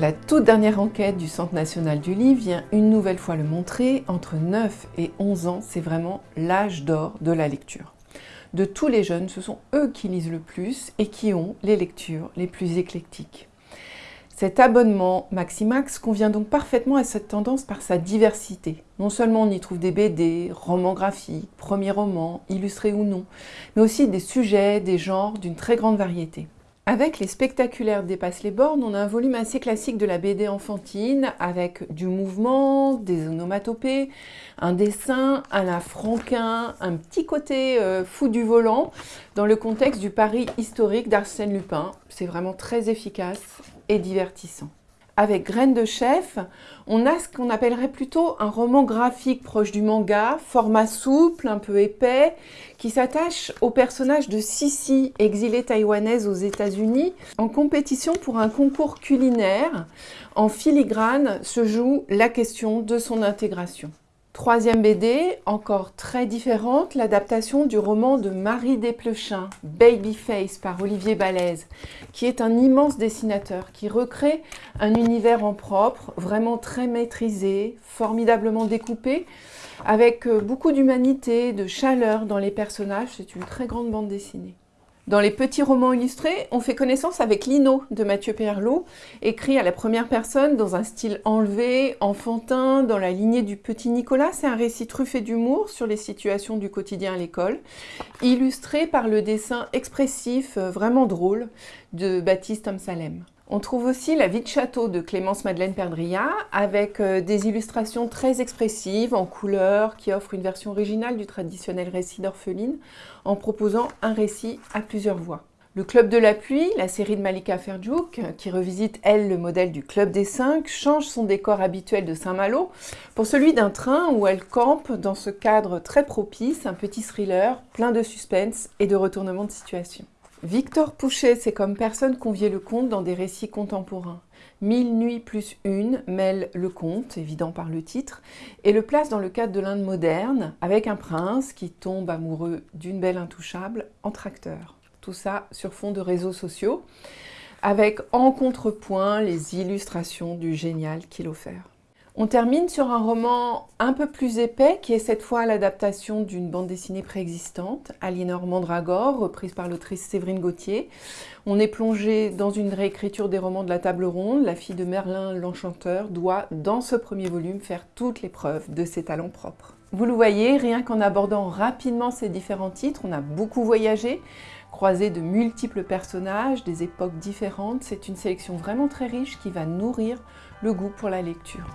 La toute dernière enquête du Centre national du livre vient une nouvelle fois le montrer, entre 9 et 11 ans, c'est vraiment l'âge d'or de la lecture. De tous les jeunes, ce sont eux qui lisent le plus et qui ont les lectures les plus éclectiques. Cet abonnement Maximax convient donc parfaitement à cette tendance par sa diversité. Non seulement on y trouve des BD, romans graphiques, premiers romans, illustrés ou non, mais aussi des sujets, des genres d'une très grande variété. Avec Les Spectaculaires dépassent les bornes, on a un volume assez classique de la BD enfantine avec du mouvement, des onomatopées, un dessin, un la franquin, un petit côté euh, fou du volant dans le contexte du Paris historique d'Arsène Lupin. C'est vraiment très efficace et divertissant. Avec Graines de chef, on a ce qu'on appellerait plutôt un roman graphique proche du manga, format souple, un peu épais, qui s'attache au personnage de Sissi, exilée taïwanaise aux États-Unis, en compétition pour un concours culinaire. En filigrane se joue la question de son intégration. Troisième BD, encore très différente, l'adaptation du roman de Marie Desplechin, Babyface par Olivier Balèze, qui est un immense dessinateur, qui recrée un univers en propre, vraiment très maîtrisé, formidablement découpé, avec euh, beaucoup d'humanité, de chaleur dans les personnages. C'est une très grande bande dessinée. Dans les petits romans illustrés, on fait connaissance avec Lino de Mathieu Perlot, écrit à la première personne dans un style enlevé, enfantin, dans la lignée du petit Nicolas. C'est un récit truffé d'humour sur les situations du quotidien à l'école, illustré par le dessin expressif, euh, vraiment drôle, de Baptiste Amsalem. On trouve aussi La vie de château de Clémence Madeleine Perdria avec euh, des illustrations très expressives en couleurs qui offrent une version originale du traditionnel récit d'orpheline en proposant un récit à plusieurs voix. Le Club de la pluie, la série de Malika Ferjouk, qui revisite, elle, le modèle du Club des Cinq, change son décor habituel de Saint-Malo pour celui d'un train où elle campe dans ce cadre très propice, un petit thriller plein de suspense et de retournement de situation. Victor Pouchet, c'est comme personne conviait le conte dans des récits contemporains. Mille nuits plus une mêle le conte, évident par le titre, et le place dans le cadre de l'Inde moderne, avec un prince qui tombe amoureux d'une belle intouchable en tracteur. Tout ça sur fond de réseaux sociaux, avec en contrepoint les illustrations du génial qu'il offert. On termine sur un roman un peu plus épais qui est cette fois l'adaptation d'une bande dessinée préexistante, Aliénor Mandragore, reprise par l'autrice Séverine Gauthier. On est plongé dans une réécriture des romans de la table ronde. La fille de Merlin l'Enchanteur doit, dans ce premier volume, faire toutes les preuves de ses talents propres. Vous le voyez, rien qu'en abordant rapidement ces différents titres, on a beaucoup voyagé, croisé de multiples personnages, des époques différentes. C'est une sélection vraiment très riche qui va nourrir le goût pour la lecture.